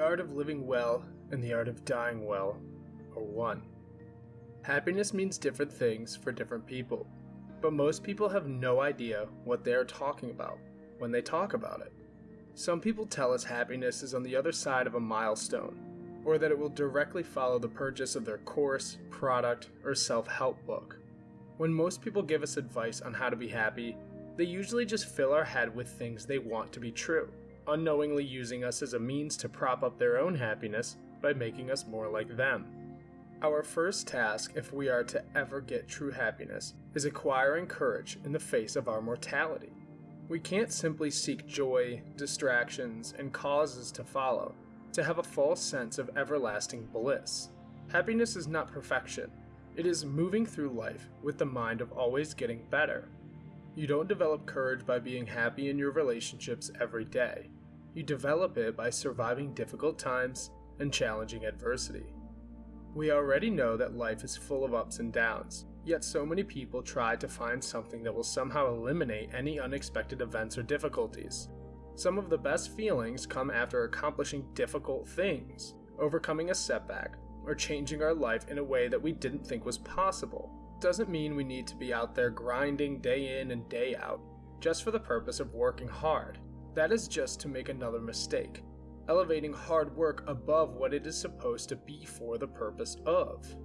art of living well and the art of dying well are one. Happiness means different things for different people, but most people have no idea what they are talking about when they talk about it. Some people tell us happiness is on the other side of a milestone, or that it will directly follow the purchase of their course, product, or self help book. When most people give us advice on how to be happy, they usually just fill our head with things they want to be true, unknowingly using us as a means to prop up their own happiness by making us more like them. Our first task, if we are to ever get true happiness, is acquiring courage in the face of our mortality. We can't simply seek joy, distractions, and causes to follow to have a false sense of everlasting bliss. Happiness is not perfection, it is moving through life with the mind of always getting better. You don't develop courage by being happy in your relationships every day. You develop it by surviving difficult times and challenging adversity. We already know that life is full of ups and downs, yet so many people try to find something that will somehow eliminate any unexpected events or difficulties. Some of the best feelings come after accomplishing difficult things, overcoming a setback, or changing our life in a way that we didn't think was possible. Doesn't mean we need to be out there grinding day in and day out, just for the purpose of working hard. That is just to make another mistake, elevating hard work above what it is supposed to be for the purpose of.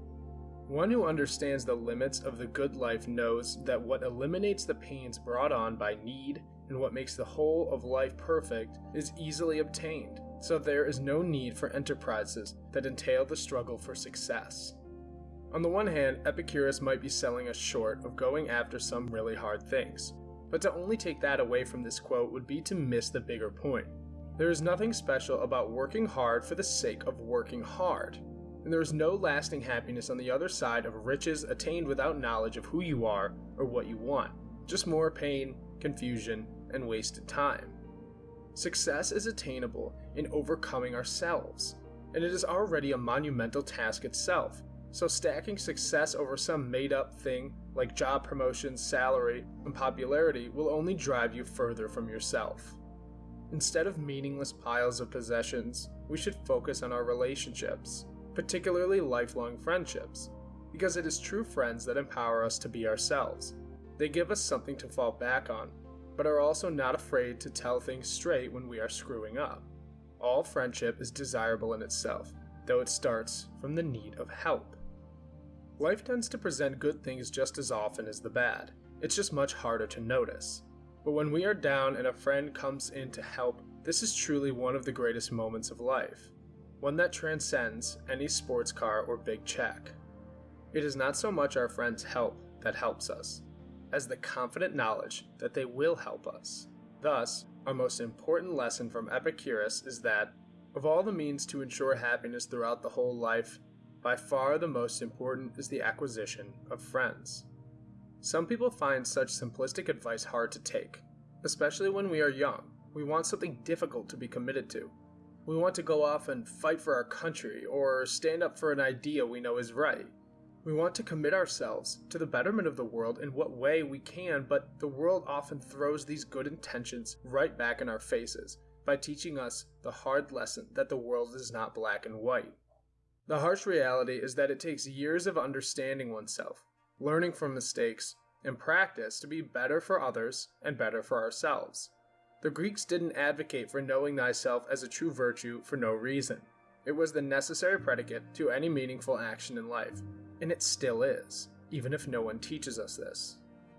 One who understands the limits of the good life knows that what eliminates the pains brought on by need and what makes the whole of life perfect is easily obtained, so there is no need for enterprises that entail the struggle for success. On the one hand, Epicurus might be selling us short of going after some really hard things, but to only take that away from this quote would be to miss the bigger point. There is nothing special about working hard for the sake of working hard, and there is no lasting happiness on the other side of riches attained without knowledge of who you are or what you want, just more pain, confusion, and wasted time. Success is attainable in overcoming ourselves, and it is already a monumental task itself, so stacking success over some made up thing like job promotion, salary, and popularity will only drive you further from yourself. Instead of meaningless piles of possessions, we should focus on our relationships, particularly lifelong friendships, because it is true friends that empower us to be ourselves. They give us something to fall back on, but are also not afraid to tell things straight when we are screwing up. All friendship is desirable in itself, though it starts from the need of help. Life tends to present good things just as often as the bad, it's just much harder to notice. But when we are down and a friend comes in to help, this is truly one of the greatest moments of life, one that transcends any sports car or big check. It is not so much our friend's help that helps us, as the confident knowledge that they will help us. Thus, our most important lesson from Epicurus is that, of all the means to ensure happiness throughout the whole life, by far the most important is the acquisition of friends. Some people find such simplistic advice hard to take, especially when we are young. We want something difficult to be committed to. We want to go off and fight for our country or stand up for an idea we know is right. We want to commit ourselves to the betterment of the world in what way we can, but the world often throws these good intentions right back in our faces by teaching us the hard lesson that the world is not black and white. The harsh reality is that it takes years of understanding oneself, learning from mistakes, and practice to be better for others and better for ourselves. The Greeks didn't advocate for knowing thyself as a true virtue for no reason. It was the necessary predicate to any meaningful action in life, and it still is, even if no one teaches us this.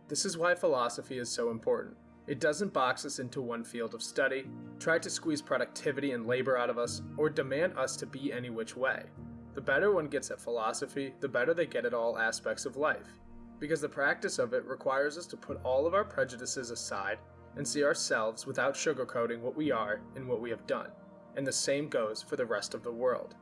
This is why philosophy is so important. It doesn't box us into one field of study, try to squeeze productivity and labor out of us, or demand us to be any which way. The better one gets at philosophy, the better they get at all aspects of life, because the practice of it requires us to put all of our prejudices aside and see ourselves without sugarcoating what we are and what we have done, and the same goes for the rest of the world.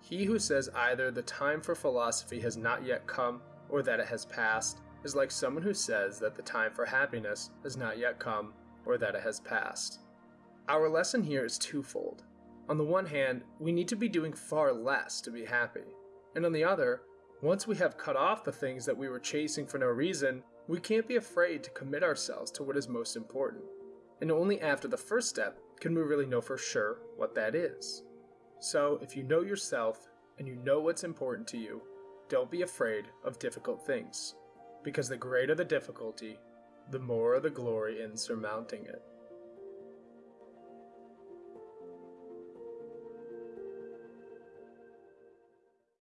He who says either the time for philosophy has not yet come or that it has passed is like someone who says that the time for happiness has not yet come or that it has passed. Our lesson here is twofold. On the one hand, we need to be doing far less to be happy. And on the other, once we have cut off the things that we were chasing for no reason, we can't be afraid to commit ourselves to what is most important. And only after the first step can we really know for sure what that is. So, if you know yourself and you know what's important to you, don't be afraid of difficult things, because the greater the difficulty, the more the glory in surmounting it.